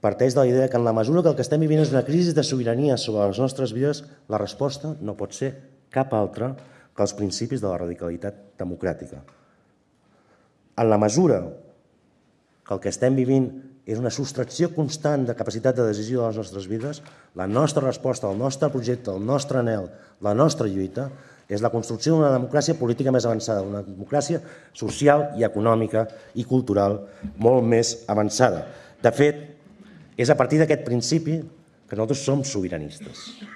parteix de la idea que en la mesura que el que estem vivint és una crisi de sobirania sobre les nostres vides, la resposta no pot ser cap altra que els principis de la radicalitat democràtica. En la mesura que el que estem vivint és una sostracció constant de capacitat de decisió de les nostres vides, la nostra resposta, el nostre projecte, el nostre anel, la nostra lluita és la construcció d'una democràcia política més avançada, una democràcia social i econòmica i cultural molt més avançada. De fet, és a partir d'aquest principi que nosaltres som sobiranistes.